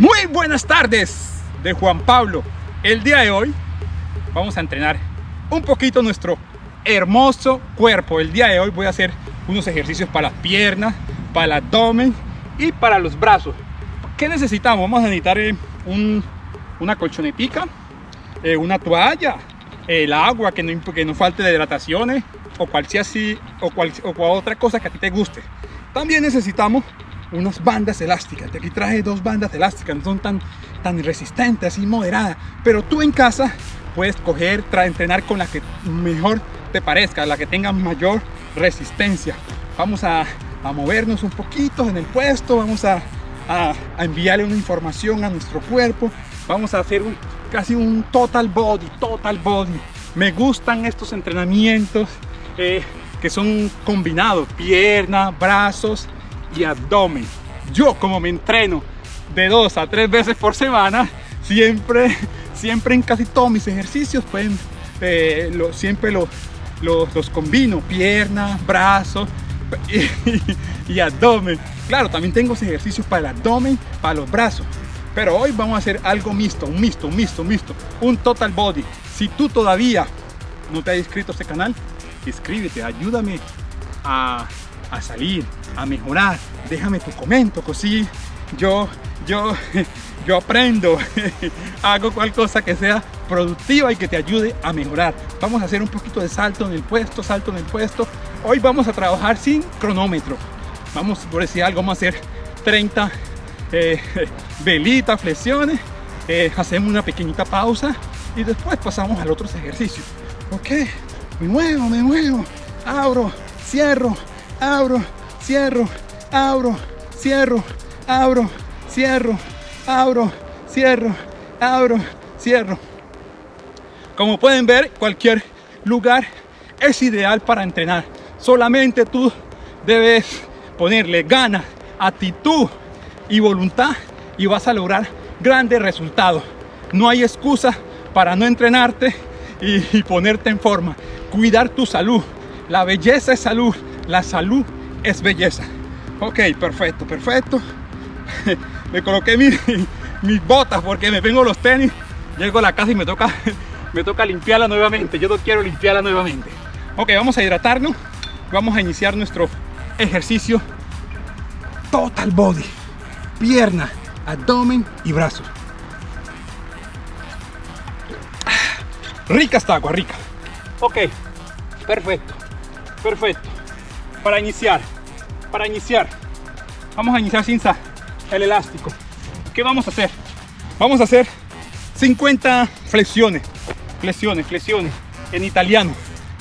Muy buenas tardes de Juan Pablo. El día de hoy vamos a entrenar un poquito nuestro hermoso cuerpo. El día de hoy voy a hacer unos ejercicios para las piernas, para el abdomen y para los brazos. ¿Qué necesitamos? Vamos a necesitar eh, un, una colchonetica, eh, una toalla, el agua, que no, que no falte de hidrataciones o cual así, o, cual, o otra cosa que a ti te guste. También necesitamos unas bandas elásticas. De aquí traje dos bandas elásticas, no son tan, tan resistentes, así moderadas. Pero tú en casa puedes coger, entrenar con la que mejor te parezca, la que tenga mayor resistencia. Vamos a, a movernos un poquito en el puesto, vamos a, a, enviarle una información a nuestro cuerpo. Vamos a hacer un, casi un total body, total body. Me gustan estos entrenamientos eh, que son combinados, piernas, brazos y abdomen. Yo como me entreno de dos a tres veces por semana, siempre, siempre en casi todos mis ejercicios, pueden, eh, lo, siempre los, los, combino, piernas, brazos y, y abdomen. Claro, también tengo ejercicios para el abdomen, para los brazos. Pero hoy vamos a hacer algo mixto, un mixto, un mixto, un mixto, un total body. Si tú todavía no te has inscrito a este canal, inscríbete, ayúdame a, a salir, a mejorar. Déjame tu comento, así yo, yo, yo aprendo, hago cual cosa que sea productiva y que te ayude a mejorar. Vamos a hacer un poquito de salto en el puesto, salto en el puesto. Hoy vamos a trabajar sin cronómetro. Vamos, por decir algo, vamos a hacer 30 eh, velitas, flexiones, eh, hacemos una pequeñita pausa y después pasamos al otro ejercicio. Ok, me muevo, me muevo, abro, cierro, abro, cierro, abro, cierro, abro, cierro, abro, cierro, abro, cierro. Como pueden ver, cualquier lugar es ideal para entrenar. Solamente tú debes ponerle ganas, actitud y voluntad y vas a lograr grandes resultados. No hay excusa para no entrenarte y, ponerte en forma. Cuidar tu salud. La belleza es salud. La salud es belleza. Ok, perfecto, perfecto. me coloqué mis botas porque me vengo los tenis. Llego a la casa y me toca, me toca limpiarla nuevamente. Yo no quiero limpiarla nuevamente. Ok, vamos a hidratarnos. Vamos a iniciar nuestro ejercicio total body pierna, abdomen y brazos. Rica esta agua, rica. Ok, perfecto, perfecto. Para iniciar, para iniciar, vamos a iniciar sin el elástico. ¿Qué vamos a hacer? Vamos a hacer 50 flexiones, flexiones, flexiones en italiano,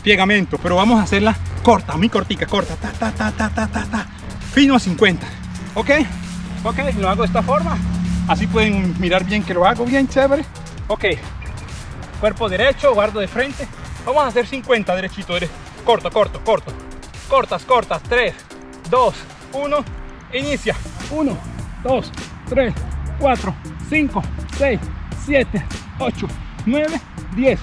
piegamento, pero vamos a hacerla corta, muy cortica, corta, ta, ta, ta, ta, ta, ta, ta, fino a 50, ¿ok? ok lo hago de esta forma. Así pueden mirar bien que lo hago bien chévere. Ok cuerpo derecho guardo de frente. Vamos a hacer 50 derechito corto corto corto cortas cortas. 3 2 1 inicia. 1 2 3 4 5 6 7 8 9 10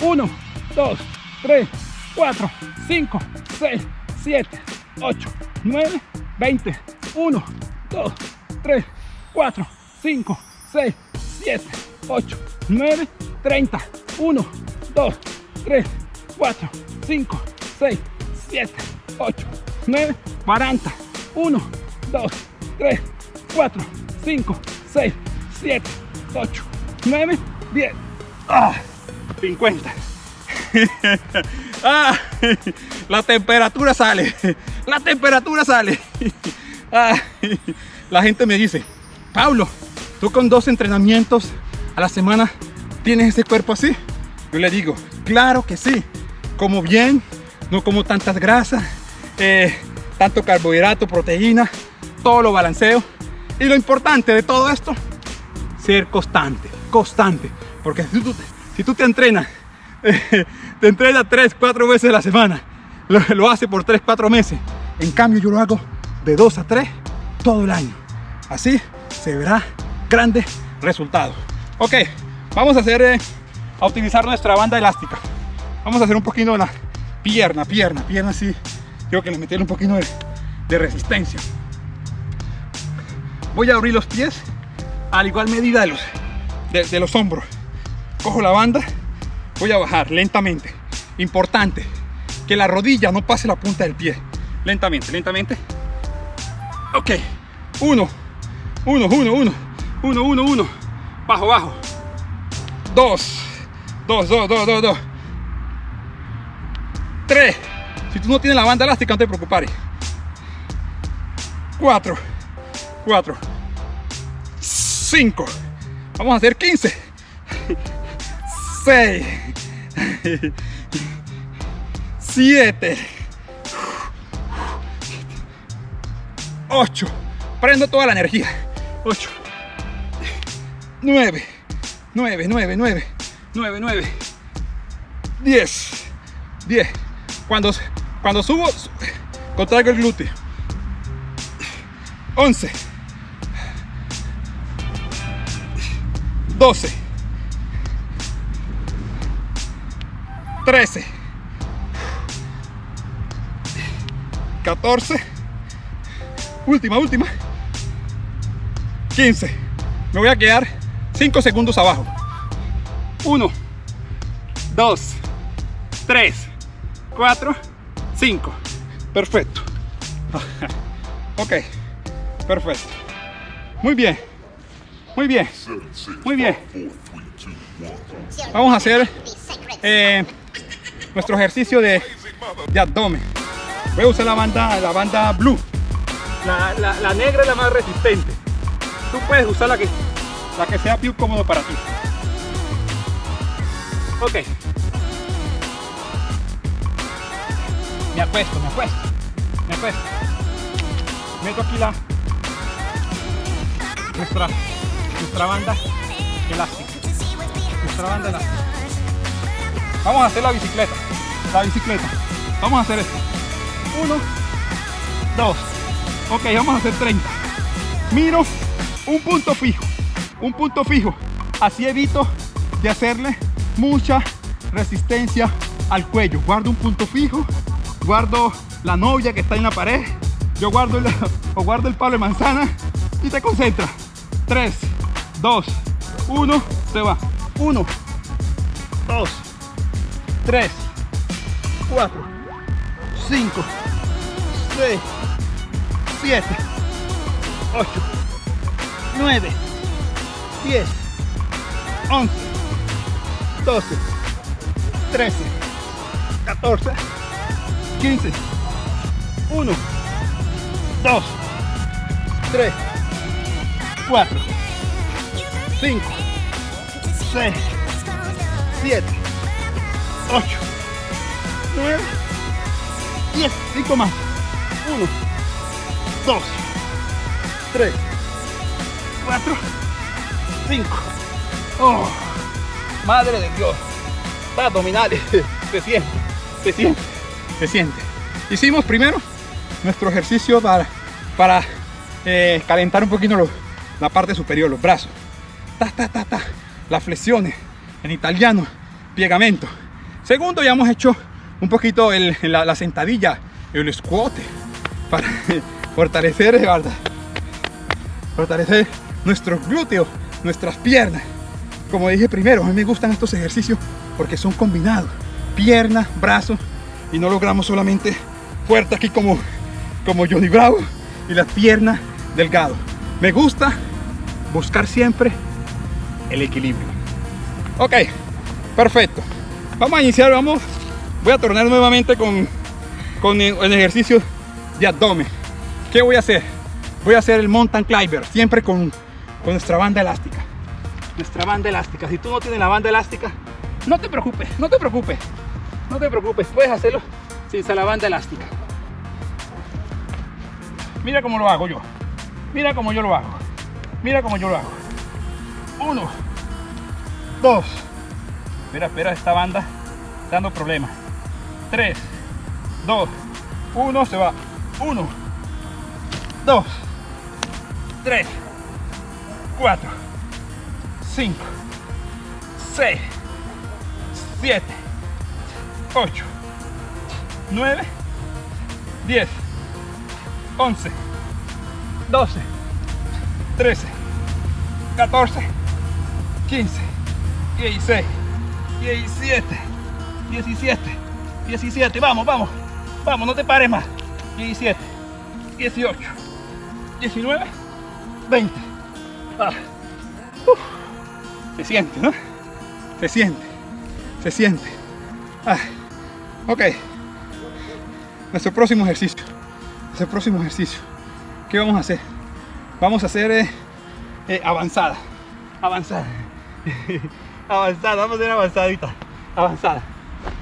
1 2 3 4 5 6 7 8 9 20 1 2 3, 4, 5, 6, 7, 8, 9, 30, 1, 2, 3, 4, 5, 6, 7, 8, 9, 40, 1, 2, 3, 4, 5, 6, 7, 8, 9, 10, ah, 50. ah, la temperatura sale, la temperatura sale. ah, la gente me dice, Pablo, tú con dos entrenamientos a la semana tienes ese cuerpo así. Yo le digo, claro que sí, como bien, no como tantas grasas, eh, tanto carbohidrato, proteína, todo lo balanceo. Y lo importante de todo esto, ser constante, constante. Porque si tú, si tú te entrenas, te entrenas 3, 4 veces a la semana, lo, lo hace por 3, 4 meses. En cambio yo lo hago de 2 a 3 todo el año. Así se verá grande resultado. Ok, vamos a hacer, eh, a utilizar nuestra banda elástica. Vamos a hacer un poquito de la pierna, pierna, pierna así. Creo que le meter un poquito de, de resistencia. Voy a abrir los pies a la igual medida de los, de los hombros. Cojo la banda, voy a bajar lentamente. Importante, que la rodilla no pase la punta del pie. Lentamente, lentamente. Ok, uno, uno, uno, uno, uno, uno, uno. Bajo, bajo. Dos, dos, dos, dos, dos, dos. Tres. Si tú no tienes la banda elástica, no te preocupes. Cuatro, cuatro, cinco. Vamos a hacer 15. Seis. Siete. Ocho. Prendo toda la energía. Ocho. Nueve. Nueve, nueve, nueve. Nueve, nueve. Diez. Diez. Cuando, cuando subo, contraigo el glúteo. 11 12 13 14 última, última. 15 me voy a quedar 5 segundos abajo. 1 2 3 4 5 perfecto. Ok. Perfecto. Muy bien. Muy bien. Muy bien. Vamos a hacer eh, nuestro ejercicio de, abdomen. Voy a usar la banda la banda blue. La, la, negra es la más resistente. Tú puedes usar la que la que sea más cómodo para ti. Ok me acuesto me acuesto me acuesto. Meto aquí la nuestra nuestra banda elástica nuestra banda elástica. Vamos a hacer la bicicleta la bicicleta. Vamos a hacer esto. 1 2 ok vamos a hacer 30 miro un punto fijo un punto fijo. Así evito de hacerle mucha resistencia al cuello. Guardo un punto fijo guardo la novia que está en la pared yo guardo el, o guardo el palo de manzana y te concentra. 3 2 1 se va. 1 2 3 4 5 6 7 8 9 10 11 12 13 14 15 1 2, 3, 4, 5, 6, 7, 8, 9, 10, 5 más. 1, 2, 3, 4, 5. Oh, madre de Dios. Abdominales. Se siente, se siente, se siente. Hicimos primero nuestro ejercicio para, para eh, calentar un poquito la parte superior, los brazos. Ta, ta, ta, ta. Las flexiones, en italiano, piegamento. Segundo, ya hemos hecho un poquito la, sentadilla, el squat, para fortalecer, ¿verdad? fortalecer nuestros glúteos, nuestras piernas. Como dije primero, a mí me gustan estos ejercicios porque son combinados. Piernas, brazos y no logramos solamente fuerte aquí como como Johnny Bravo y las piernas delgado. Me gusta buscar siempre el equilibrio. Ok, perfecto. Vamos a iniciar, vamos. Voy a tornar nuevamente con, con el ejercicio de abdomen. ¿Qué voy a hacer? Voy a hacer el mountain climber, siempre con, con nuestra banda elástica. Nuestra banda elástica. Si tú no tienes la banda elástica, no te preocupes, no te preocupes. No te preocupes, puedes hacerlo sin la banda elástica. Mira cómo lo hago yo. Mira cómo yo lo hago. Mira cómo yo lo hago. Uno. Dos. Espera, espera, esta banda dando problemas. Tres. Dos. Uno, se va. Uno. Dos. Tres. Cuatro. Cinco. Seis. Siete. Ocho. Nueve. Diez. 11, 12, 13, 14, 15, 16, 17, 17, 17, vamos, vamos, vamos, no te pares más, 17, 18, 19, 20. Ah. Se siente, ¿no? Se siente, se siente. Ah. Ok. Nuestro próximo ejercicio. Nuestro próximo ejercicio. ¿Qué vamos a hacer? Vamos a hacer eh, eh, avanzada. Avanzada. avanzada. Vamos a hacer avanzadita. Avanzada.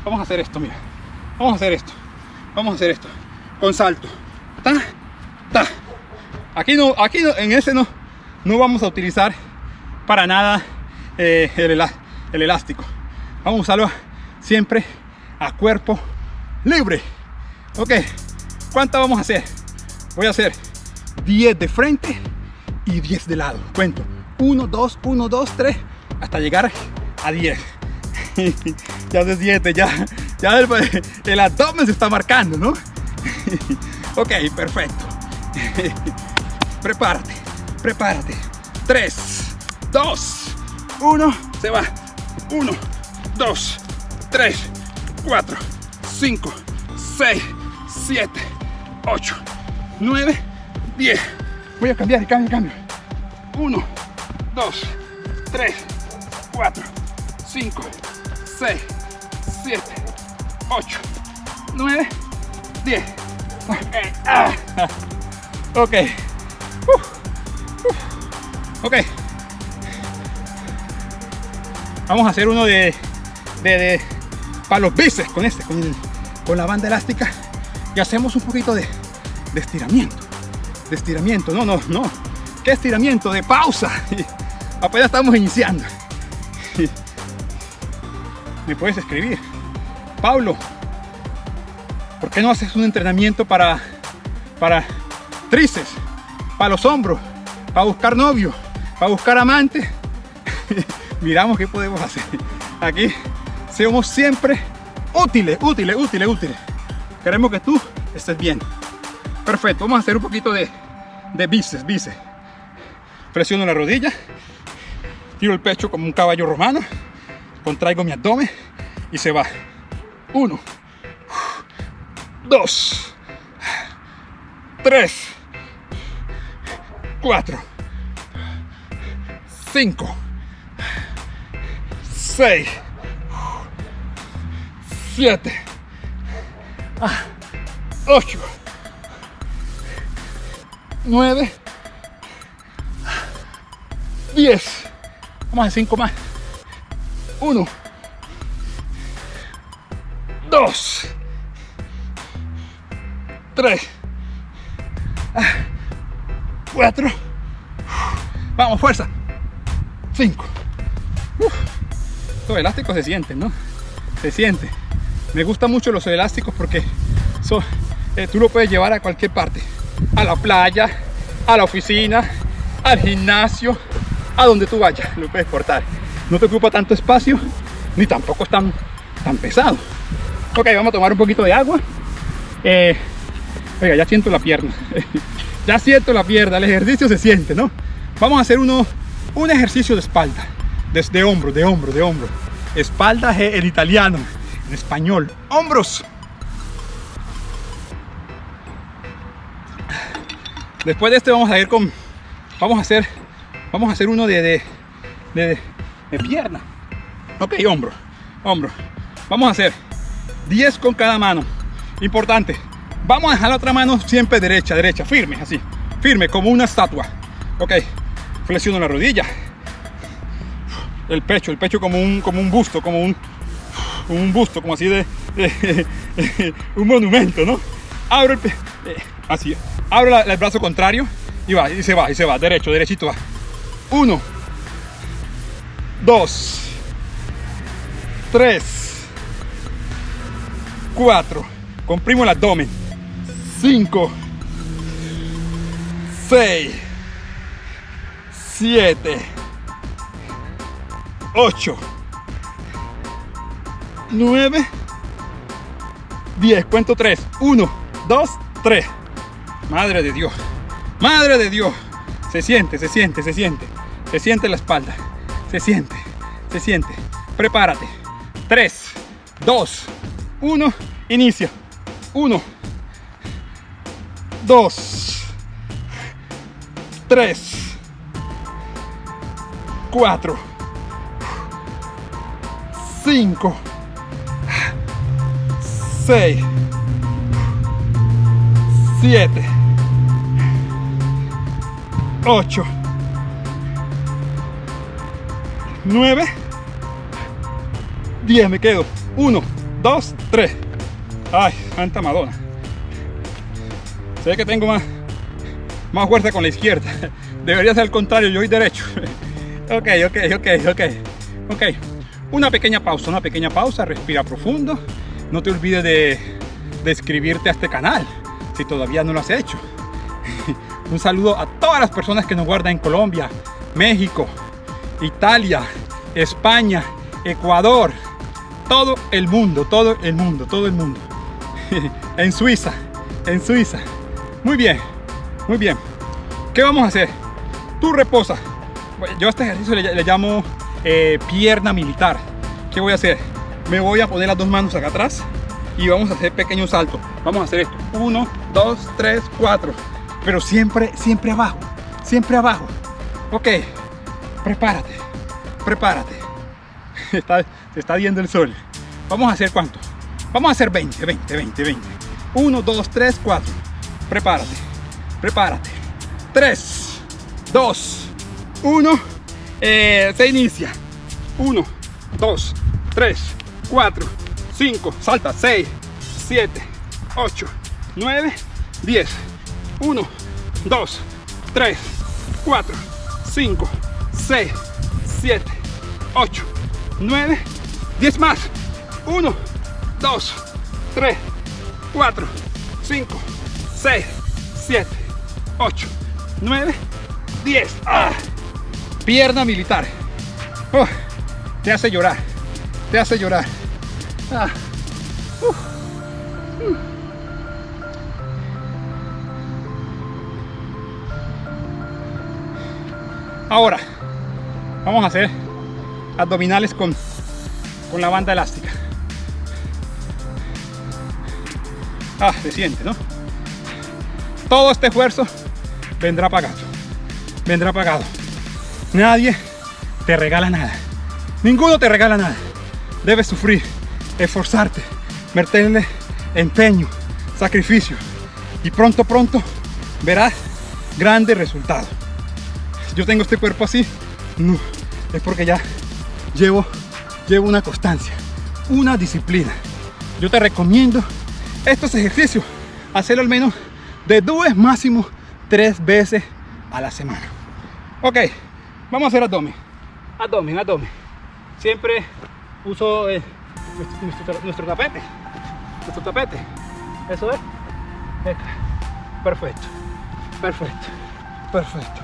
Vamos a hacer esto, mira. Vamos a hacer esto. Vamos a hacer esto. Con salto. Ta, ta. Aquí no, aquí no, en ese no, no vamos a utilizar para nada eh, el, el elástico. Vamos a usarlo siempre a cuerpo libre. Ok, ¿cuántas vamos a hacer? Voy a hacer 10 de frente y 10 de lado. Cuento. 1, 2, 1, 2, 3, hasta llegar a 10. ya se siente, ya, ya el, el abdomen se está marcando, ¿no? ok, perfecto. prepárate, prepárate. 3, 2, 1, se va. 1, 2, 3, 4, 5, 6, 7, 8, 9, 10. Voy a cambiar, cambio, cambio. 1, 2, 3, 4, 5, 6, 7, 8, 9, 10. Ok. Ok. Vamos a hacer uno de, de, de para los bíceps con este, con, con, la banda elástica y hacemos un poquito de, de estiramiento. De estiramiento, no, no, no. ¿Qué estiramiento? De pausa. Apenas estamos iniciando. Me puedes escribir. Pablo, ¿por qué no haces un entrenamiento para, para tríceps, para los hombros, para buscar novio, para buscar amante? Miramos qué podemos hacer. Aquí somos siempre útiles, útiles, útiles, útiles. Queremos que tú estés bien. Perfecto, vamos a hacer un poquito de, de bíceps, bíceps. Presiono la rodilla, tiro el pecho como un caballo romano, contraigo mi abdomen y se va. Uno, dos, tres, cuatro, cinco, seis, siete, ocho, nueve, 10. Vamos a 5 más. 1, 2, 3, 4. Vamos, fuerza. 5. Los elásticos se sienten, ¿no? Se siente. Me gustan mucho los elásticos porque son, eh, tú lo puedes llevar a cualquier parte. A la playa, a la oficina, al gimnasio, a donde tú vayas, lo puedes cortar. No te ocupa tanto espacio, ni tampoco es tan, pesado. Ok, vamos a tomar un poquito de agua. Eh, oiga, ya siento la pierna. ya siento la pierna, el ejercicio se siente, ¿no? Vamos a hacer uno, un ejercicio de espalda, desde hombro, de hombro, de hombro. Espalda en italiano, en español. Hombros. Después de este vamos a ir con, vamos a hacer Vamos a hacer uno de, de, pierna. Ok, hombro, hombro. Vamos a hacer 10 con cada mano. Importante. Vamos a dejar la otra mano siempre derecha, derecha, firme, así. Firme, como una estatua. Ok. Flexiono la rodilla. El pecho, el pecho como un, como un busto, como un, un busto, como así de, un monumento, ¿no? Abro el, eh, así, abro el brazo contrario y va, y se va, y se va, derecho, derechito va. 1, 2, 3, 4, comprimo el abdomen, 5, 6, 7, 8, 9, 10, cuento 3, 1, 2, 3, madre de Dios, madre de Dios, se siente, se siente, se siente. Se siente la espalda. Se siente. Se siente. Prepárate. 3, 2, 1. Inicia. 1, 2, 3, 4, 5, 6, 7, 8, 9, 10, me quedo. 1, 2, 3. Ay, Santa Madonna. Sé que tengo más, más fuerza con la izquierda. Debería ser al contrario, yo voy derecho. Ok, ok, ok, ok. Ok. Una pequeña pausa, una pequeña pausa. Respira profundo. No te olvides de, de a este canal si todavía no lo has hecho. Un saludo a todas las personas que nos guardan en Colombia, México, Italia, España, Ecuador, todo el mundo, todo el mundo, todo el mundo. en Suiza, en Suiza. Muy bien, muy bien. ¿Qué vamos a hacer? Tú reposa. Yo a este ejercicio le, llamo eh, pierna militar. ¿Qué voy a hacer? Me voy a poner las dos manos acá atrás y vamos a hacer pequeños saltos. Vamos a hacer esto. Uno, dos, tres, cuatro. Pero siempre, siempre abajo. Siempre abajo. Ok. Prepárate. Prepárate. Está, se está viendo el sol. Vamos a hacer cuánto? Vamos a hacer 20, 20, 20, 20. 1, 2, 3, 4. Prepárate. Prepárate. 3, 2, 1. se inicia. 1, 2, 3, 4, 5. Salta. 6, 7, 8, 9, 10. 1, 2, 3, 4, 5, 6, 7, 8, 9, 10 más. 1, 2, 3, 4, 5, 6, 7, 8, 9, 10. Pierna militar. Oh, te hace llorar. Te hace llorar. Ah. Ahora, vamos a hacer abdominales con, con la banda elástica. Ah, se siente, ¿no? Todo este esfuerzo vendrá pagado. Vendrá pagado. Nadie te regala nada. Ninguno te regala nada. Debes sufrir, esforzarte, meterle empeño, sacrificio. Y pronto, pronto verás grandes resultados. Yo tengo este cuerpo así, no, es porque ya llevo, llevo una constancia, una disciplina. Yo te recomiendo estos ejercicios, hacerlo al menos de dos máximo tres veces a la semana. Ok, vamos a hacer abdomen. Abdomen, abdomen. Siempre uso eh, nuestro, tapete. Nuestro tapete. Eso es. Perfecto. Perfecto. Perfecto.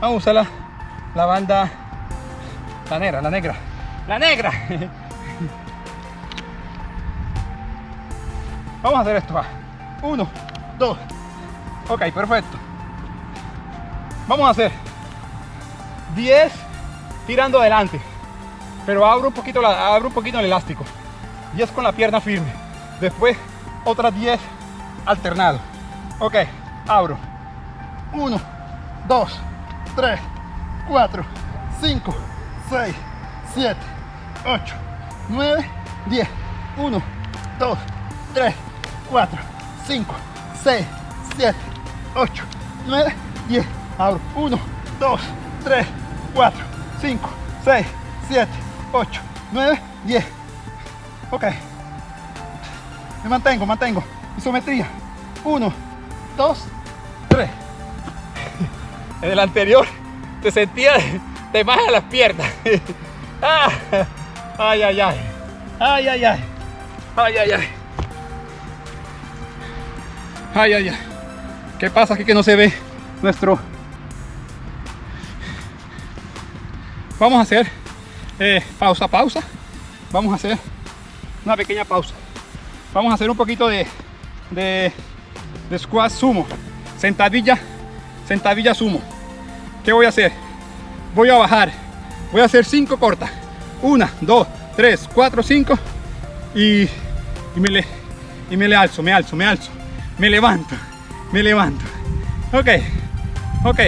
Vamos a usar la, la banda, la negra, la negra. La negra. Vamos a hacer esto, va. Uno, dos. Ok, perfecto. Vamos a hacer 10 tirando adelante. Pero abro un poquito, abro un poquito el elástico. 10 con la pierna firme. Después otras 10 alternado. Ok, abro. 1, 2, 3, 4, 5, 6, 7, 8, 9, 10. 1, 2, 3, 4, 5, 6, 7, 8, 9, 10. Abro. 1, 2, 3, 4, 5, 6, 7, 8, 9, 10. Ok. Me mantengo, mantengo. Isometría. 1, 2, 3. En el anterior te sentía, te baja las piernas. Ah, ay, ay, ay. Ay, ay, ay. Ay, ay, ay. Ay, ay, ay. ¿Qué pasa aquí que no se ve nuestro... Vamos a hacer eh, pausa, pausa. Vamos a hacer una pequeña pausa. Vamos a hacer un poquito de, de, de squat sumo. Sentadilla, sentadilla sumo. ¿Qué voy a hacer? voy a bajar voy a hacer cinco cortas una dos tres cuatro cinco y, y me le y me le alzo me alzo me alzo me levanto me levanto ok ok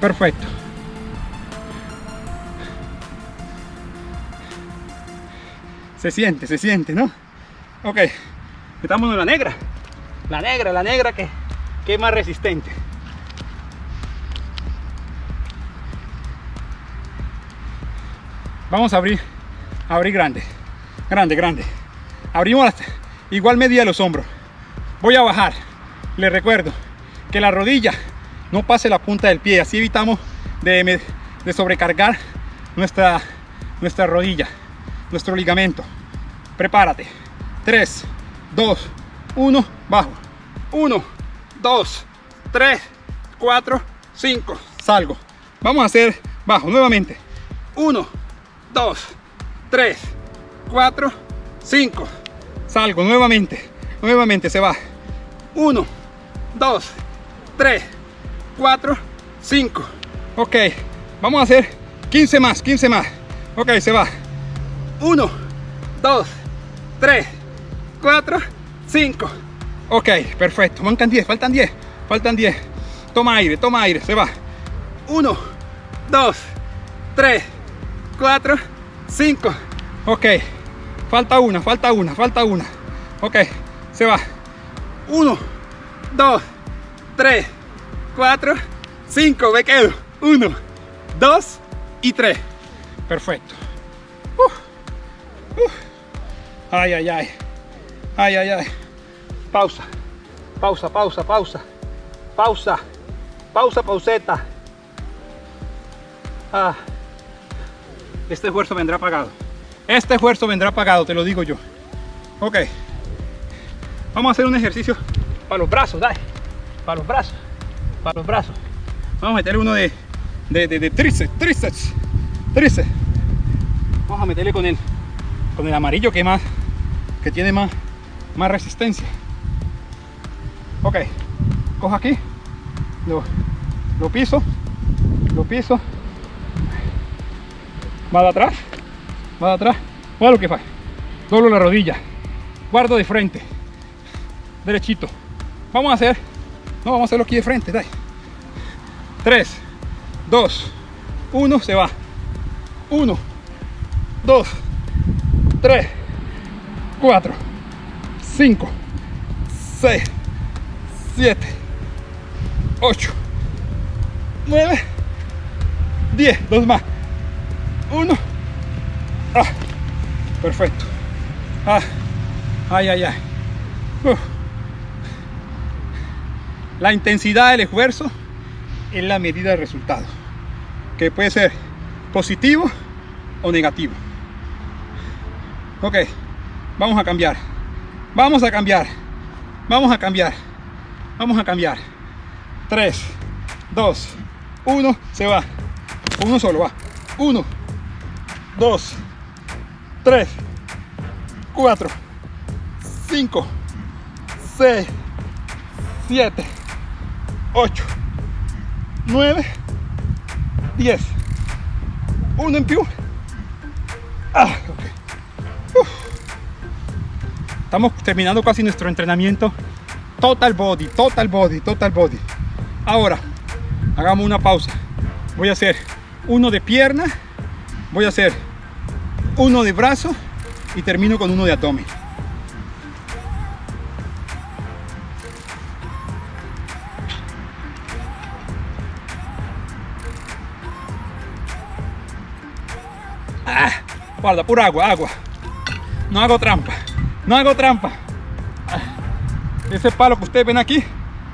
perfecto se siente se siente no ok estamos en la negra. La negra la negra que, que es más resistente. Vamos a abrir abrir grande grande grande. Abrimos igual medida los hombros. Voy a bajar. Les recuerdo que la rodilla no pase la punta del pie. Así evitamos de, de sobrecargar nuestra nuestra rodilla nuestro ligamento prepárate 3 2 1 bajo 1 2 3 4 5 salgo vamos a hacer bajo nuevamente 1 2, 3, 4, 5. Salgo nuevamente, nuevamente se va. 1, 2, 3, 4, 5. Ok, vamos a hacer 15 más, 15 más. Ok, se va. 1, 2, 3, 4, 5. Ok, perfecto. Mancan 10, faltan 10, faltan 10. Toma aire, toma aire, se va. 1, 2, 3, 4, 5. Ok, falta una, falta una, falta una. Ok, se va. 1, 2, 3, 4, 5. Me quedo. 1, 2 y 3. Perfecto. Ay, ay, ay. Ay, ay, ay. Pausa. Pausa, pausa, pausa. Pausa. Pausa, pauseta. Ah este esfuerzo vendrá pagado. Este esfuerzo vendrá pagado, te lo digo yo. Ok. Vamos a hacer un ejercicio para los brazos, dale. Para los brazos. Para los brazos. Vamos a meterle uno de, de, de, de tríceps, tríceps, tríceps. Vamos a meterle con el, con el amarillo que más, que tiene más, más resistencia. Ok. Cojo aquí. Lo, lo piso. Lo piso va de atrás, va de atrás, va lo que fa, doblo la rodilla, guardo de frente, derechito, vamos a hacer, no vamos a hacerlo aquí de frente, dai. 3, 2, 1, se va, 1, 2, 3, 4, 5, 6, 7, 8, 9, 10, dos más uno. Ah, perfecto. Ah, ay, ay, ay. La intensidad del esfuerzo es la medida del resultado, que puede ser positivo o negativo. Ok, vamos a cambiar. Vamos a cambiar. Vamos a cambiar. Vamos a cambiar. 3, 2, 1, se va. Uno solo va. 1, 2, 3, 4, 5, 6, 7, 8, 9, 10. Uno en più. Ah, Estamos terminando casi nuestro entrenamiento. Total body, total body, total body. Ahora, hagamos una pausa. Voy a hacer uno de pierna. Voy a hacer uno de brazo y termino con uno de abdomen. Ah, guarda, pura agua, agua. No hago trampa, no hago trampa. Ese palo que ustedes ven aquí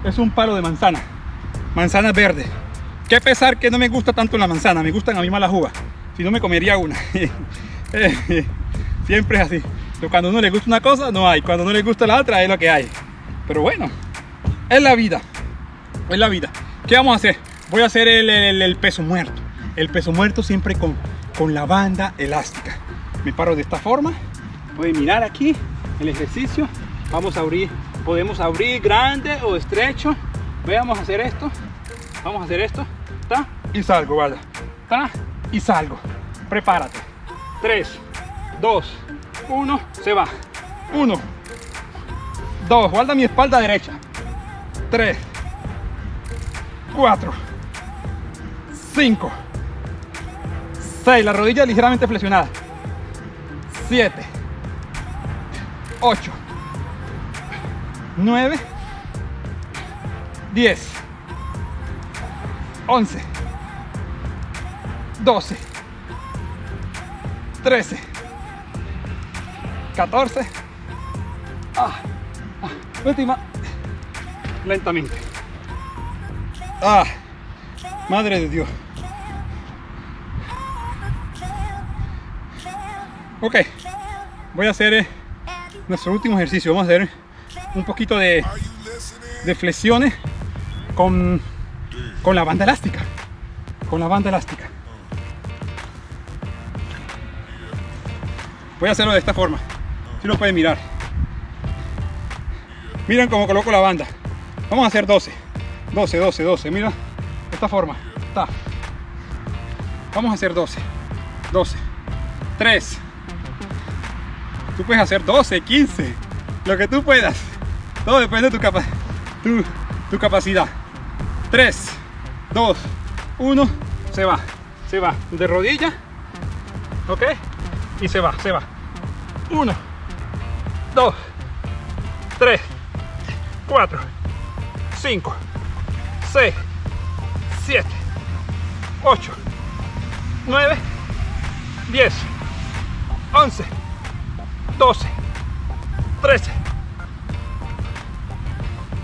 es un palo de manzana, manzana verde. Qué pesar que no me gusta tanto la manzana, me gustan a mí más las uvas. Si no me comería una. Siempre es así. cuando uno le gusta una cosa, no hay. Cuando no le gusta la otra, es lo que hay. Pero bueno, es la vida. Es la vida. ¿Qué vamos a hacer? Voy a hacer el, peso muerto. El peso muerto siempre con, con la banda elástica. Me paro de esta forma. Pueden mirar aquí el ejercicio. Vamos a abrir. Podemos abrir grande o estrecho. Vamos a hacer esto. Vamos a hacer esto. Y salgo, vaya. ta, y salgo. Prepárate. 3, 2, 1, se va. 1, 2, guarda mi espalda derecha. 3, 4, 5, 6, la rodilla ligeramente flexionada. 7, 8, 9, 10, 11, 12, 13, 14, ah, última, lentamente. Ah, madre de Dios. Ok, voy a hacer eh, nuestro último ejercicio. Vamos a hacer un poquito de, de flexiones con, con la banda elástica. Con la banda elástica. Voy a hacerlo de esta forma. Si lo pueden mirar. Miren cómo coloco la banda. Vamos a hacer 12. 12, 12, 12. Mira. Esta forma. Está. Vamos a hacer 12. 12. 3. Tú puedes hacer 12, 15. Lo que tú puedas. Todo depende de tu, capa tu, tu capacidad. 3, 2, 1. Se va. Se va. De rodilla. ¿Ok? Y se va, se va. 1, 2, 3, 4, 5, 6, 7, 8, 9, 10, 11, 12, 13,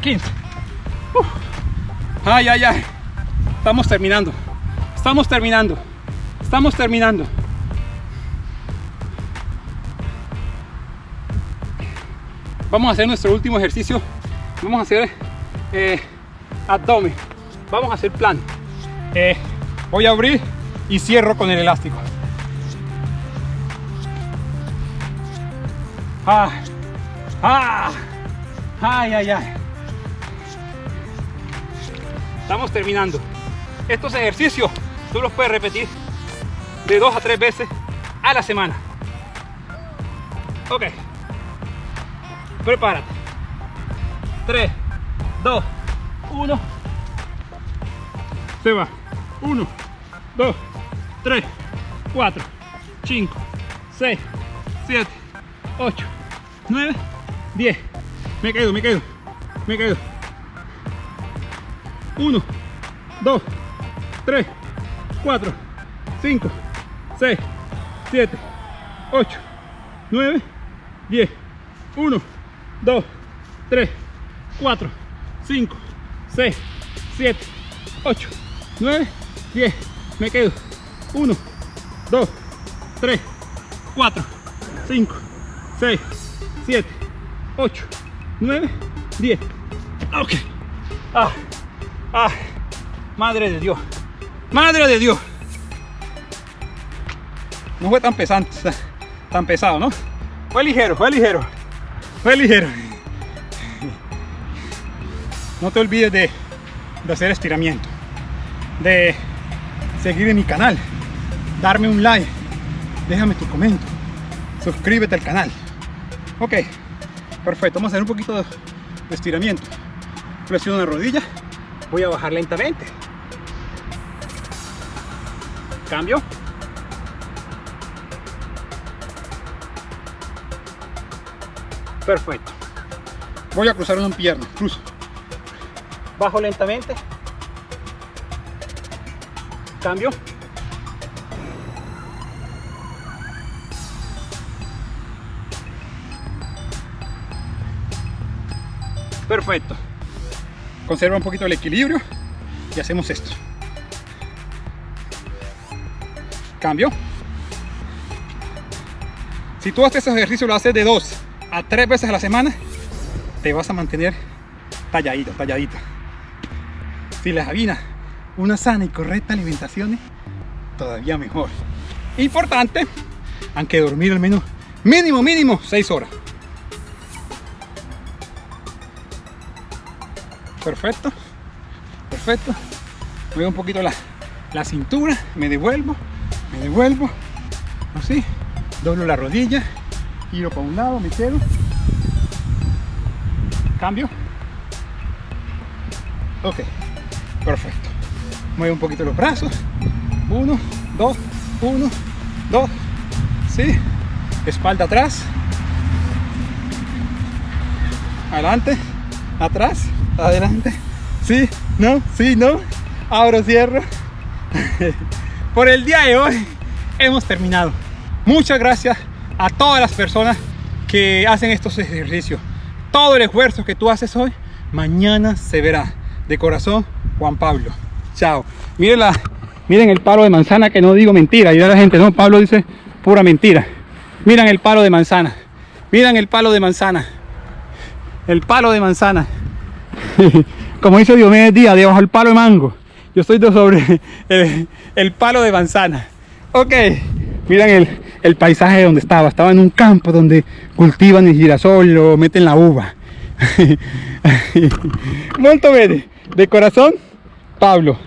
15. Uf. Ay, ay, ay. Estamos terminando. Estamos terminando. Estamos terminando. Vamos a hacer nuestro último ejercicio. Vamos a hacer eh, abdomen. Vamos a hacer plan. Eh, voy a abrir y cierro con el elástico. Ah, ah, ay, ay, ay. Estamos terminando. Estos ejercicios tú los puedes repetir de dos a tres veces a la semana. Ok. Prepárate. 3, 2, 1. Se va. 1, 2, 3, 4, 5, 6, 7, 8, 9, 10. Me quedo, me quedo, me quedo. 1, 2, 3, 4, 5, 6, 7, 8, 9, 10. 1, 2, 3, 4, 5, 6, 7, 8, 9, 10. Me quedo. 1, 2, 3, 4, 5, 6, 7, 8, 9, 10. Ok. Ah, ah, madre de Dios. Madre de Dios. No fue tan pesado, tan pesado, ¿no? Fue ligero, fue ligero. Fue ligero. No te olvides de, de hacer estiramiento. De seguir en mi canal. Darme un like. Déjame tu comentario. Suscríbete al canal. Ok. Perfecto. Vamos a hacer un poquito de, estiramiento. Flexión de rodilla. Voy a bajar lentamente. Cambio. Perfecto. Voy a cruzar una pierna. Cruzo. Bajo lentamente. Cambio. Perfecto. Conserva un poquito el equilibrio y hacemos esto. Cambio. Si tú haces este ejercicio lo haces de dos a tres veces a la semana, te vas a mantener talladito, talladita. Si les avina una sana y correcta alimentación, todavía mejor. Importante, aunque dormir al menos mínimo, mínimo 6 horas. Perfecto, perfecto. Mueve un poquito la, la cintura, me devuelvo, me devuelvo, así, doblo la rodilla, giro para un lado, me quedo, cambio, ok, perfecto, muevo un poquito los brazos, uno, dos, uno, dos, sí, espalda atrás, adelante, atrás, adelante, sí, no, sí, no, abro, cierro. Por el día de hoy hemos terminado. Muchas gracias a todas las personas que hacen estos ejercicios. Todo el esfuerzo que tú haces hoy, mañana se verá. De corazón, Juan Pablo. Chao. Miren, la, miren el palo de manzana que no digo mentira. Y la gente, no, Pablo dice pura mentira. Miren el palo de manzana. Miren el palo de manzana. El palo de manzana. Como dice Diomedes Díaz, debajo del palo de mango. Yo estoy sobre el, palo de manzana. Ok, miren el, el paisaje donde estaba. Estaba en un campo donde cultivan el girasol o meten la uva. Molto bene. De corazón, Pablo.